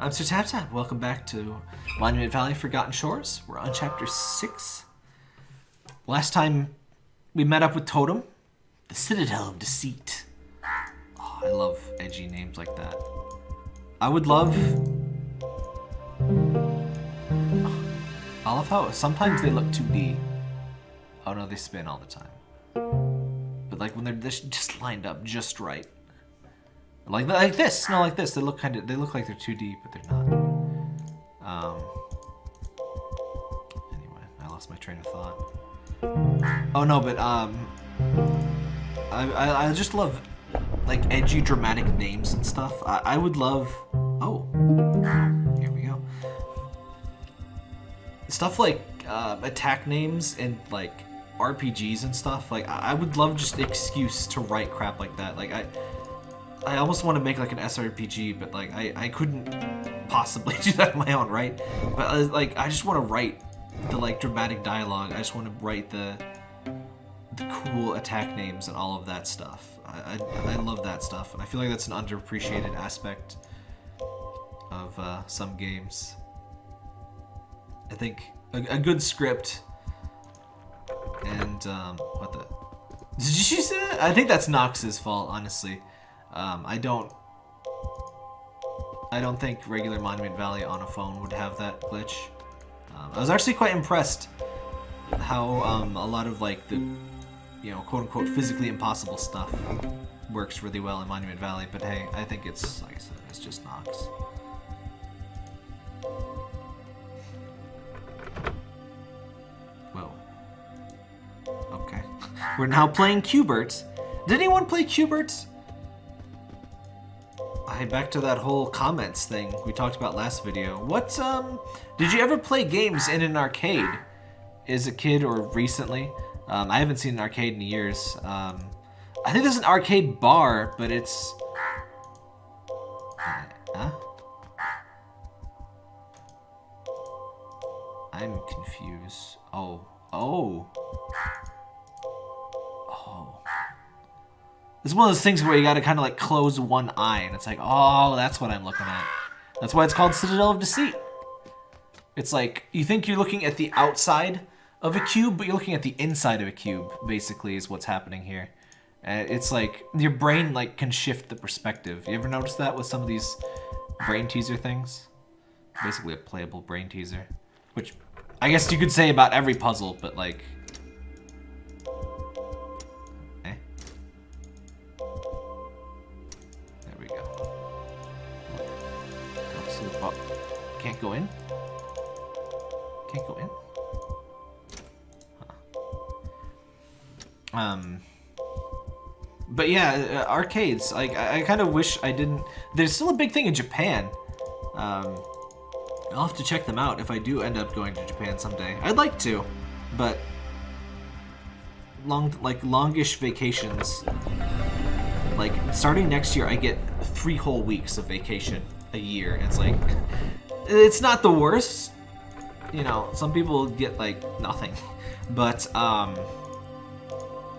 I'm Sir Tap Tap. Welcome back to Monument Valley Forgotten Shores. We're on chapter 6. Last time we met up with Totem, the Citadel of Deceit. Oh, I love edgy names like that. I would love. I love how sometimes they look 2D. Oh no, they spin all the time. But like when they're just just lined up just right. Like like this, no, like this. They look kind of they look like they're 2D, but they're not. Um. Anyway, I lost my train of thought. Oh no, but um, I I, I just love like edgy, dramatic names and stuff. I, I would love. Oh, here we go. Stuff like uh, attack names and like RPGs and stuff. Like I, I would love just excuse to write crap like that. Like I. I almost want to make like an SRPG, but like I, I couldn't possibly do that on my own, right? But uh, like I just want to write the like dramatic dialogue. I just want to write the the cool attack names and all of that stuff. I, I, I love that stuff, and I feel like that's an underappreciated aspect of uh, some games. I think a, a good script and um, what the did you see that? I think that's Nox's fault, honestly. Um, I don't I don't think regular Monument Valley on a phone would have that glitch. Um, I was actually quite impressed how um, a lot of like the, you know, quote unquote physically impossible stuff works really well in Monument Valley. But hey, I think it's like I said, it's just Nox. Whoa. Okay. We're now playing Q*bert. Did anyone play Q*bert? Hey, back to that whole comments thing we talked about last video. What, um, did you ever play games in an arcade as a kid or recently? Um, I haven't seen an arcade in years. Um, I think there's an arcade bar, but it's... Huh? I'm confused. Oh. Oh. Oh. It's one of those things where you gotta kind of like close one eye, and it's like, oh, that's what I'm looking at. That's why it's called Citadel of Deceit. It's like, you think you're looking at the outside of a cube, but you're looking at the inside of a cube, basically, is what's happening here. It's like, your brain like can shift the perspective. You ever notice that with some of these brain teaser things? Basically a playable brain teaser. Which, I guess you could say about every puzzle, but like, can't go in? Can't go in? Huh. Um, but yeah, uh, arcades. Like I, I kind of wish I didn't. There's still a big thing in Japan. Um, I'll have to check them out if I do end up going to Japan someday. I'd like to, but long like longish vacations. Like starting next year, I get three whole weeks of vacation a year. It's like it's not the worst. You know, some people get like nothing, but um,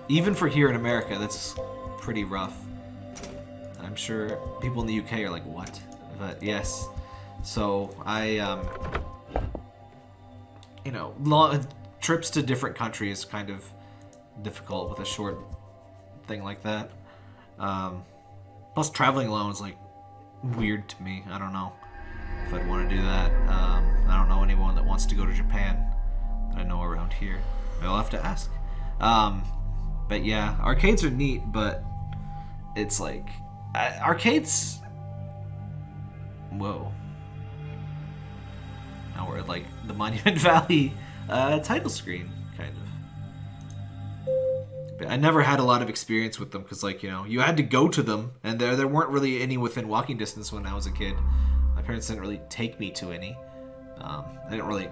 even for here in America, that's pretty rough. I'm sure people in the UK are like, what? But yes. So I, um, you know, long, trips to different countries kind of difficult with a short thing like that. Um, plus, traveling alone is like weird to me. I don't know if I'd want to do that. Um, I don't know anyone that wants to go to Japan that I know around here. I'll have to ask. Um, but yeah, arcades are neat, but it's like uh, arcades. Whoa. Now we're at like the Monument Valley uh, title screen, kind of. But I never had a lot of experience with them because, like, you know, you had to go to them, and there there weren't really any within walking distance when I was a kid. Parents didn't really take me to any. Um, I didn't really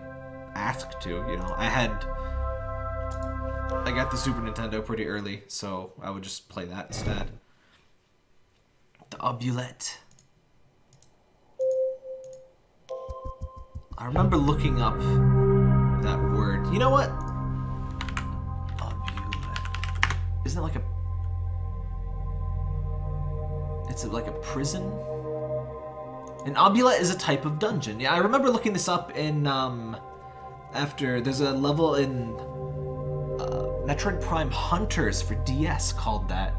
ask to, you know. I had. I got the Super Nintendo pretty early, so I would just play that instead. The Oubliette. I remember looking up that word. You know what? Oubliette. Isn't it like a... It's like a prison? An obula is a type of dungeon. Yeah, I remember looking this up in, um, after, there's a level in uh, Metroid Prime Hunters for DS called that.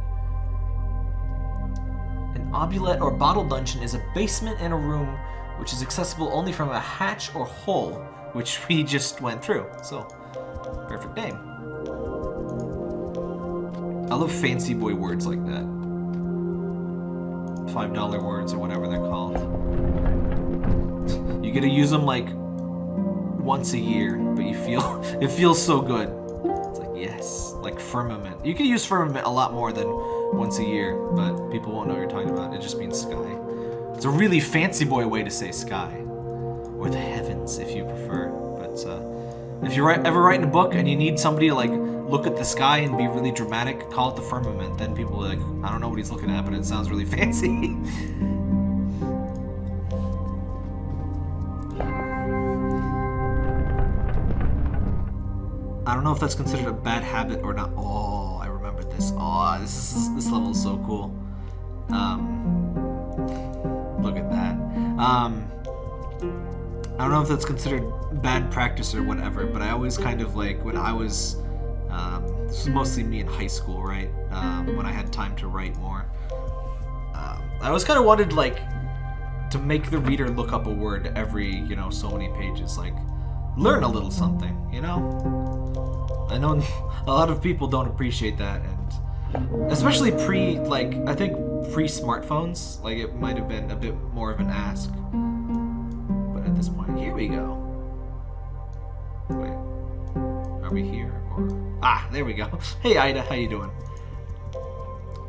An oubliette or bottle dungeon is a basement in a room which is accessible only from a hatch or hole, which we just went through. So, perfect name. I love fancy boy words like that. Five dollar words or whatever they're called. You get to use them like once a year, but you feel it feels so good. It's like yes, like firmament. You can use firmament a lot more than once a year, but people won't know what you're talking about. It just means sky. It's a really fancy boy way to say sky, or the heavens if you prefer. But uh, if you're ever writing a book and you need somebody to like look at the sky and be really dramatic, call it the firmament. Then people are like, I don't know what he's looking at, but it sounds really fancy. I don't know if that's considered a bad habit or not. Oh, I remember this. Oh, this is this level is so cool. Um, look at that. Um, I don't know if that's considered bad practice or whatever, but I always kind of like when I was. Um, this was mostly me in high school, right? Um, when I had time to write more. Um, I always kind of wanted like to make the reader look up a word every you know so many pages, like learn a little something, you know. I know a lot of people don't appreciate that, and especially pre like I think pre smartphones, like it might have been a bit more of an ask. But at this point, here we go. Wait, are we here? Ah, there we go. Hey Ida, how you doing?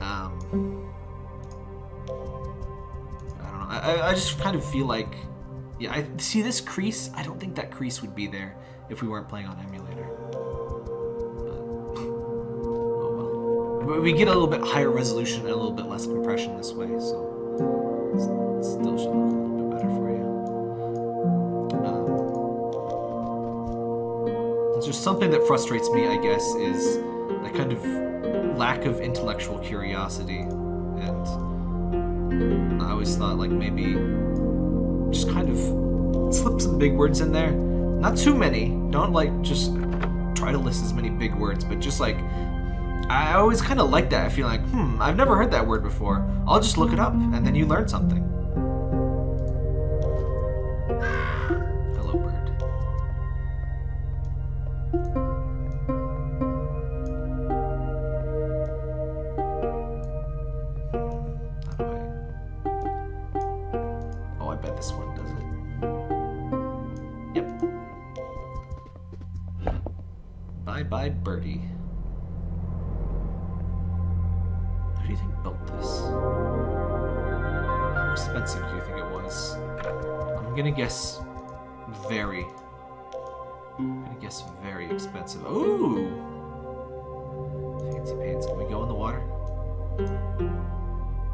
Um, I don't know. I, I just kind of feel like, yeah. I see this crease. I don't think that crease would be there if we weren't playing on emulator. But, oh well. We get a little bit higher resolution and a little bit less compression this way, so it still should look a little bit better for you. Just something that frustrates me, I guess, is that kind of lack of intellectual curiosity, and I always thought like maybe just kind of slip some big words in there. Not too many. Don't like just try to list as many big words, but just like I always kind of like that. I feel like, hmm, I've never heard that word before. I'll just look it up, and then you learn something. Gonna guess very expensive. Ooh! Fancy pants. Can we go in the water?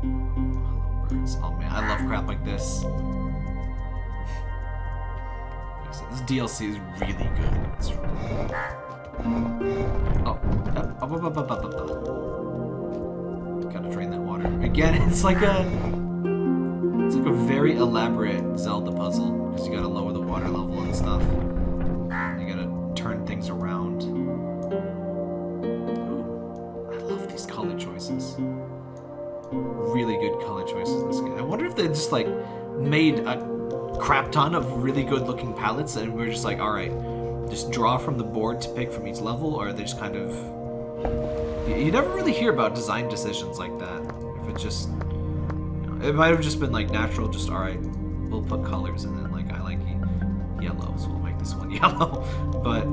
Hello, birds. Oh man, I love crap like this. I This DLC is really good. It's really. Oh, uh, up. Gotta drain that water. Again, it's like a... It's like a very elaborate Zelda puzzle. Because you gotta lower the water level and stuff. Things around. Ooh, I love these color choices. Really good color choices in this game. I wonder if they just like made a crap ton of really good looking palettes and we're just like, alright, just draw from the board to pick from each level, or they just kind of... You, never really hear about design decisions like that. If it just... You know, it might have just been like natural, just alright, we'll put colors and then like I like ye- yellow, so we'll make this one yellow. But,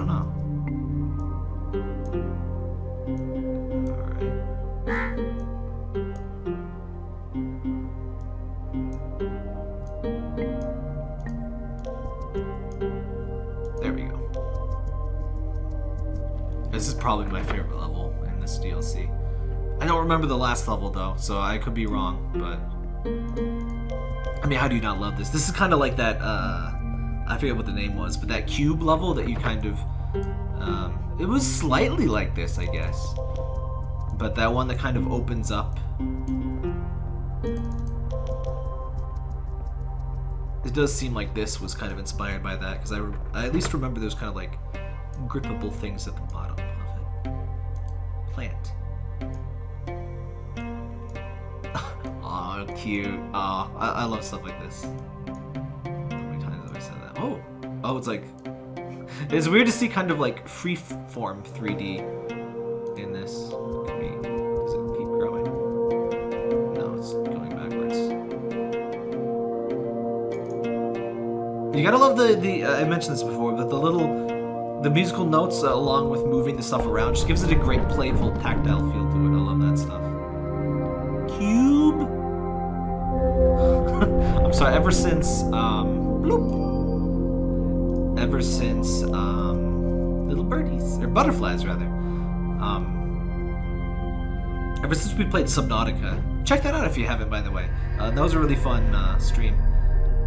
don't know. There we go. This is probably my favorite level in this DLC. I don't remember the last level though, so I could be wrong, but I mean, how do you not love this? This is kind of like that, uh, I forget what the name was, but that cube level that you kind of, um, it was slightly like this, I guess. But that one that kind of opens up. it does seem like this was kind of inspired by that because I, I at least remember there's kind of like grippable things at the bottom of it. Plant. Aw, cute. Aw, I, I love stuff like this. Oh, it's like it's weird to see kind of like free form 3D in this. Does it keep growing? No, it's going backwards. You gotta love the the. Uh, I mentioned this before, but the little, the musical notes uh, along with moving the stuff around just gives it a great playful tactile feel to it. I love that stuff. Cube. I'm sorry. Ever since um, bloop, ever since um, little birdies or butterflies rather. Um, ever since we played Subnautica, check that out if you haven't. By the way, uh, that was a really fun uh, stream.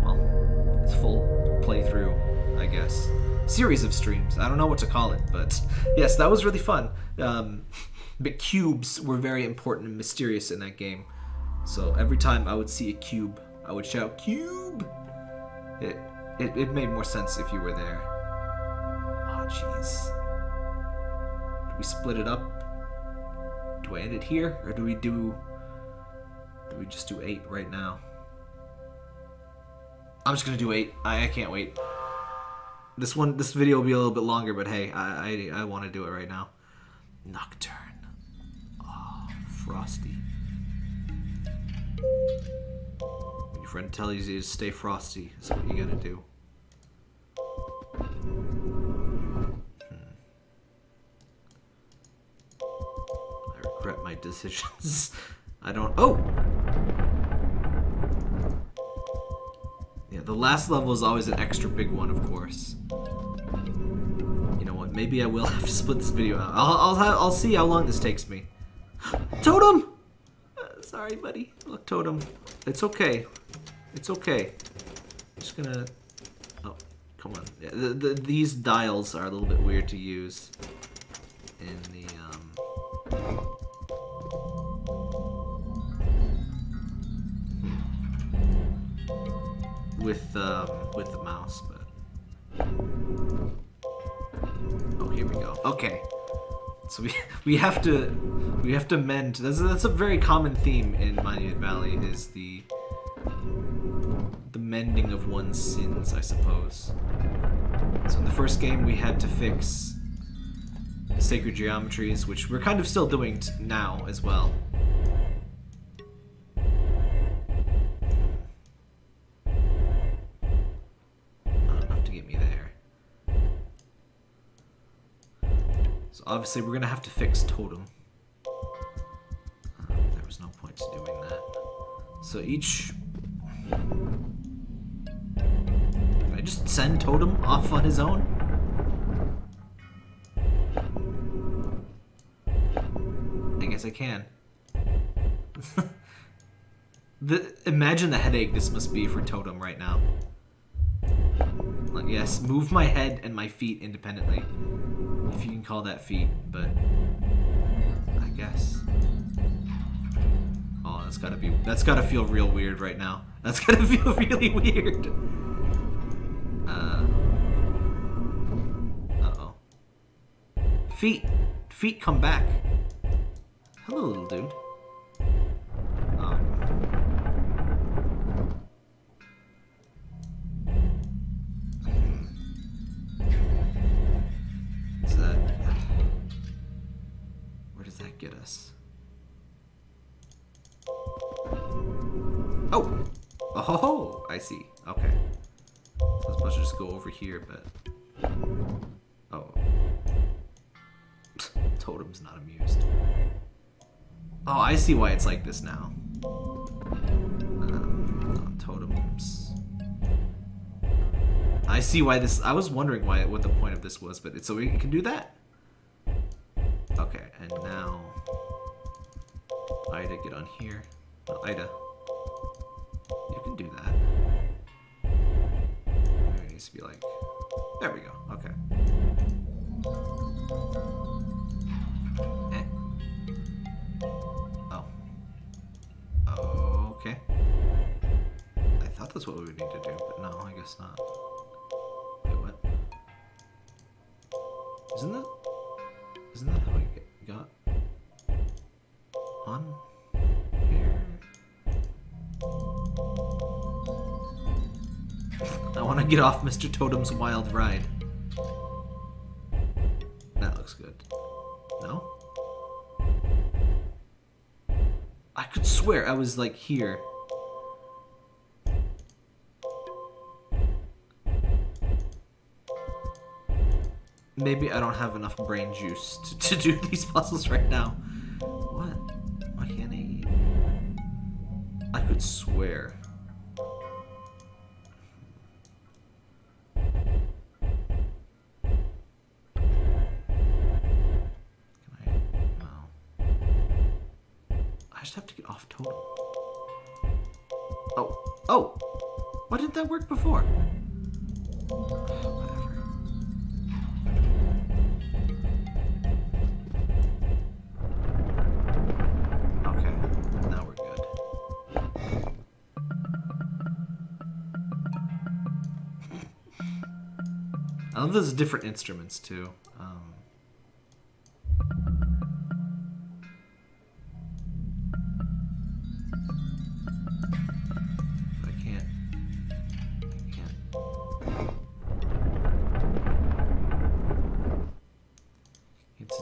Well, it's full playthrough, I guess. Series of streams. I don't know what to call it, but yes, that was really fun. Um, but cubes were very important and mysterious in that game. So every time I would see a cube, I would shout "cube." It it, it made more sense if you were there. Oh jeez. Do we split it up? Do I end it here, or do we do? Do we just do eight right now? I'm just gonna do eight. I, I can't wait. This one, this video will be a little bit longer, but hey, I I, I want to do it right now. Nocturne. Oh, frosty. Your friend tells you to stay frosty, That's what you gotta do. Hmm. I regret my decisions. I don't. Oh! Yeah, the last level is always an extra big one, of course. You know what? Maybe I will have to split this video out. I'll I'll, I'll see how long this takes me. Totem! Uh, sorry, buddy. Look, Totem. It's okay. It's okay. I'm just gonna. Oh, come on. Yeah, the, the, these dials are a little bit weird to use in the um. with um, with the mouse, but oh, here we go. Okay, so we we have to we have to mend. That's that's a very common theme in Monument Valley is the the mending of one's sins, I suppose. So in the first game, we had to fix the sacred geometries, which we're kind of still doing now as well. Enough to get me there. So obviously we're gonna have to fix totem. Uh, there was no point to doing that. So each. I just send totem off on his own? I guess I can. the imagine the headache this must be for totem right now. Yes, move my head and my feet independently. If you can call that feet, but I guess. Oh, that's gotta be that's gotta feel real weird right now. That's gotta feel really weird. Uh uh-oh. Feet. Feet come back. Hello, little dude. That? Where does that get us? Ho ho! I see. Okay. I to just go over here, but... Oh. Totem's not amused. Oh, I see why it's like this now. Um, totems. I see why this. I was wondering why what the point of this was, but it's so we can do that. Okay, and now Ida, get on here. Ida, you can do that. Needs to be like. There we go. Okay. Eh. Oh. Okay. I thought that's what we would need to do, but no, I guess not. Wait, what? Isn't that... get off Mr. Totem's wild ride. That looks good. No? I could swear I was like here. Maybe I don't have enough brain juice to, to do these puzzles right now. What? Why can't I? I could swear. Just have to get off total. Oh. Oh! Why didn't that work before? Okay, now we're good. I love those different instruments too.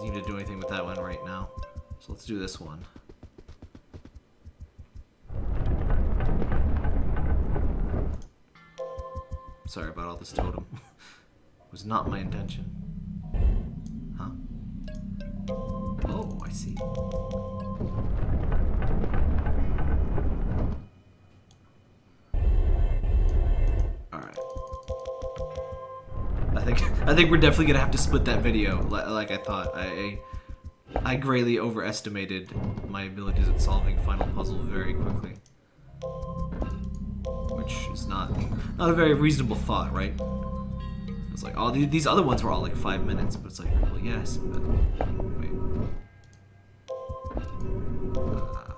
Seem to do anything with that one right now. So let's do this one. Sorry about all this totem. was not my intention. Huh? Oh, I see. I think we're definitely gonna have to split that video, like I thought. I I greatly overestimated my abilities at solving final puzzle very quickly, which is not not a very reasonable thought, right? It's like, oh, these other ones were all like five minutes, but it's like, well, yes, but wait. Uh,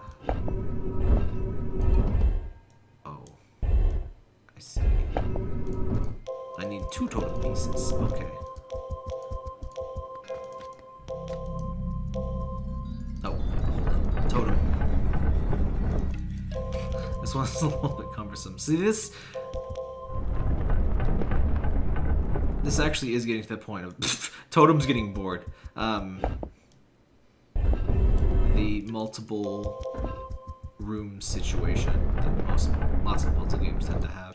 oh, I see. I need two totem pieces. Okay. Totem. This one's a little bit cumbersome. See this? This actually is getting to the point of Totem's getting bored. Um, the multiple room situation that most lots of puzzle games tend to have.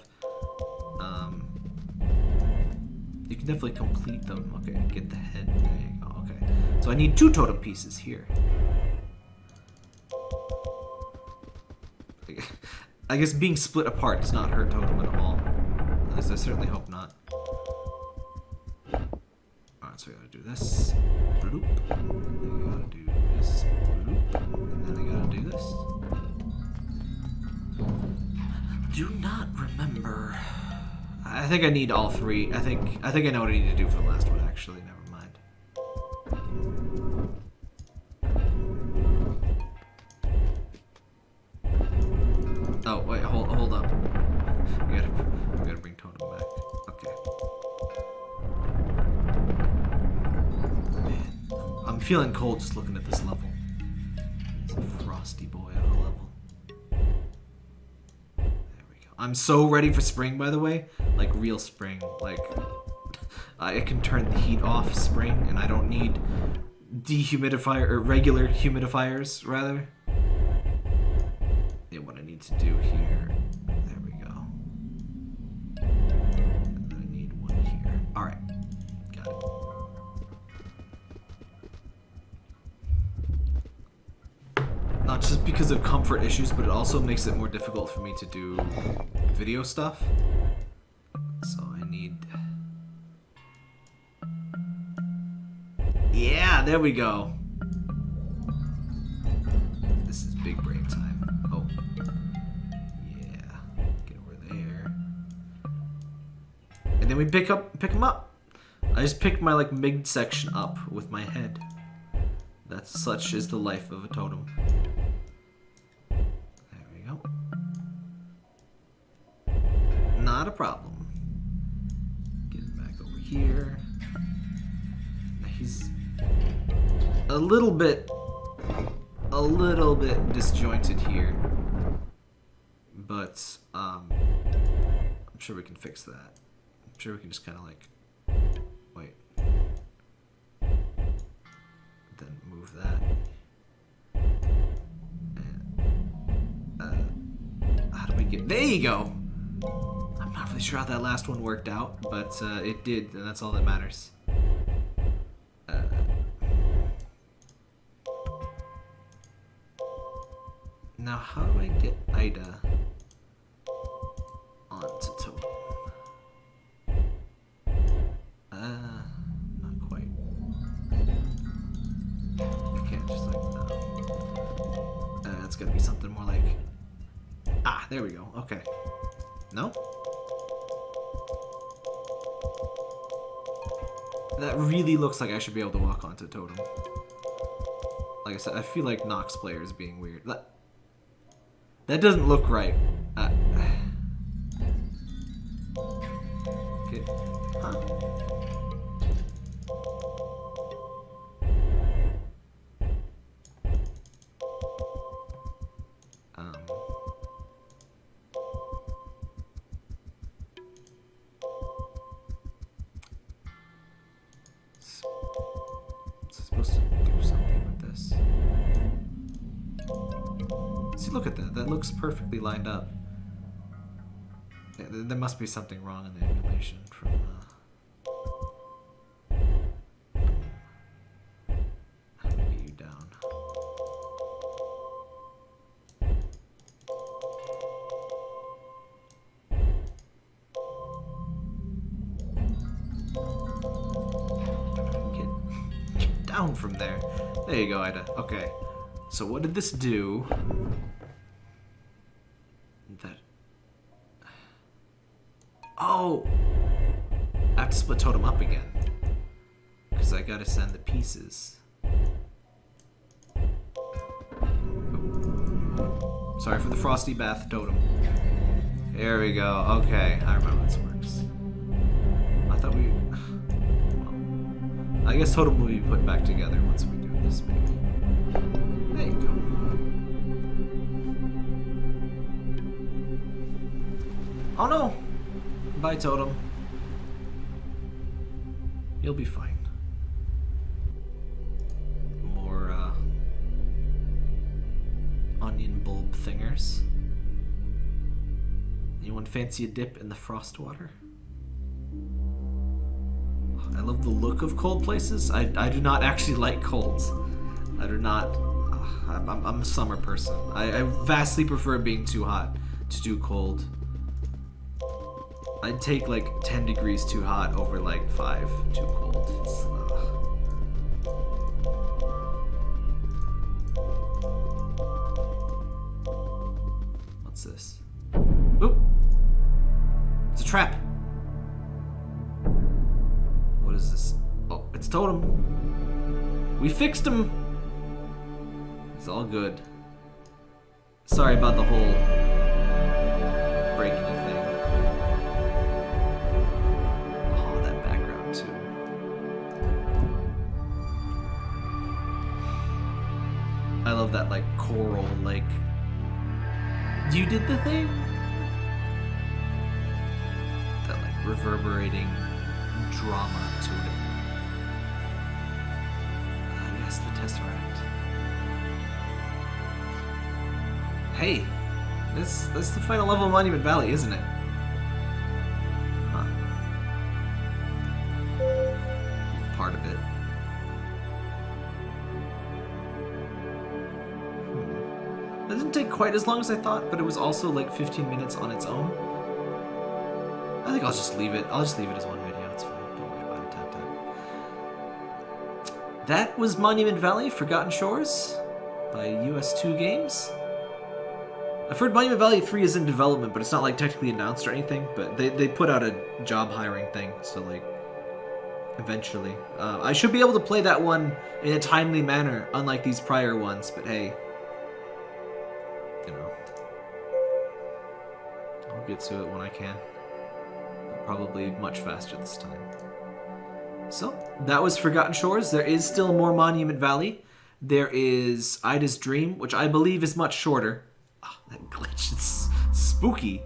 You can definitely complete them. Okay, get the head. You oh, go. Okay, so I need two totem pieces here. I guess being split apart does not hurt totem at all. At least I certainly hope not. Alright, so we gotta do this. Bloop. And then we gotta do this. Bloop. And then we gotta do this. Do not remember. I think I need all three. I think I think I know what I need to do for the last one actually. Never mind. Oh wait, hold hold up. We gotta we gotta bring Totem back. Okay. Man, I'm, feeling cold just looking at this level. It's a frosty boy of a level. There we go. I'm so ready for spring, by the way. Like real spring. Like uh, I can turn the heat off spring, and I don't need dehumidifier or regular humidifiers rather. Yeah, what I need to do here. There we go. And then I need one here. Alright. Got it. Not just because of comfort issues, but it also makes it more difficult for me to do video stuff. So I need... Yeah, there we go. This is big brain time. Oh. Yeah. Get over there. And then we pick up pick them up. I just picked my like mid section up with my head. That's such is the life of a totem. There we go. not a problem. Here. He's a little bit, a little bit disjointed here. But, um, I'm sure we can fix that. I'm sure we can just kind of like, wait. Then move that. And, uh, how do we get, there you go! Not sure how that last one worked out, but uh, it did, and that's all that matters. Uh, now, how do I get Ida onto Totem? Uh, not quite. I can't just like no. Uh, it's gotta be something more like. Ah, there we go. Okay. No. That really looks like I should be able to walk onto Totem. Like I said, I feel like Nox player is being weird. That, that doesn't look right. Uh, See, look at that. That looks perfectly lined up. Yeah, there, must be something wrong in the emulation from. Uh... You down? Get down from there. There you go, Ida. Okay. So what did this do? Pieces. Ooh. Sorry for the frosty bath totem. There we go. Okay, I remember this works. I thought we. Well, I guess totem will be put back together once we do this, maybe. There you go. Oh no! Bye, totem. You'll be fine. Fancy a dip in the frost water? I love the look of cold places. I, I do not actually like colds. I do not. Uh, I'm, I'm, a summer person. I, I vastly prefer being too hot to do cold. I'd take like 10 degrees too hot over like 5 too cold. Fixed him! It's all good. Sorry about the whole breaking thing. Oh, that background too. I love that like coral like you did the thing? That like reverberating drama to it. Hey, this this is the final level of Monument Valley, isn't it? Huh. Part of it. Hmm. That didn't take quite as long as I thought, but it was also like 15 minutes on its own. I think I'll just leave it. I'll just leave it as one video. It's fine. Don't worry about it. Tap, tap. That was Monument Valley Forgotten Shores by ustwo games. I've heard Monument Valley 3 is in development, but it's not like technically announced or anything. But they, they put out a job hiring thing, so like eventually. Uh, I should be able to play that one in a timely manner, unlike these prior ones, but hey. You know. I'll get to it when I can. probably much faster this time. So, that was Forgotten Shores. There is still more Monument Valley. There is Ida's Dream, which I believe is much shorter. Oh, that glitch is spooky.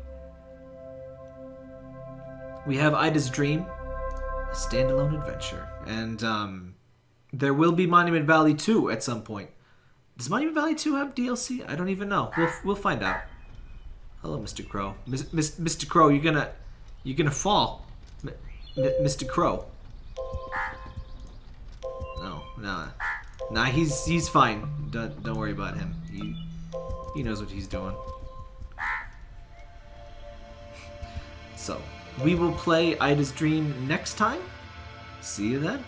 We have Ida's Dream, a standalone adventure. And um, there will be Monument Valley 2 at some point. Does Monument Valley 2 have DLC? I don't even know. We'll, we'll find out. Hello, Mr. Crow. Mis- Mr. Crow, you're gonna... You're gonna fall. M- Mr. Crow. No, nah. Nah, he's he's fine. Don't, don't worry about him. He, knows what he's doing. So, we will play Ida's Dream next time. See you then.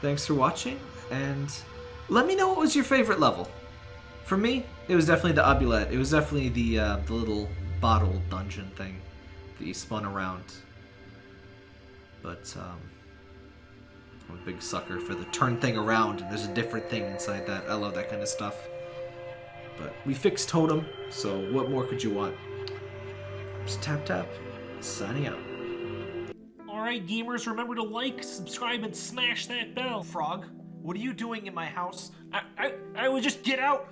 Thanks for watching, and let me know what was your favorite level. For me, it was definitely the Oubliette. It was definitely the uh, the little bottle dungeon thing that you spun around. But um, I'm a big sucker for the turn thing around, and there's a different thing inside that. I love that kind of stuff. But we fixed Totem, so what more could you want? Just tap tap. Signing out. Alright, gamers, remember to like, subscribe, and smash that bell. Frog, what are you doing in my house? I, I, I would just get out.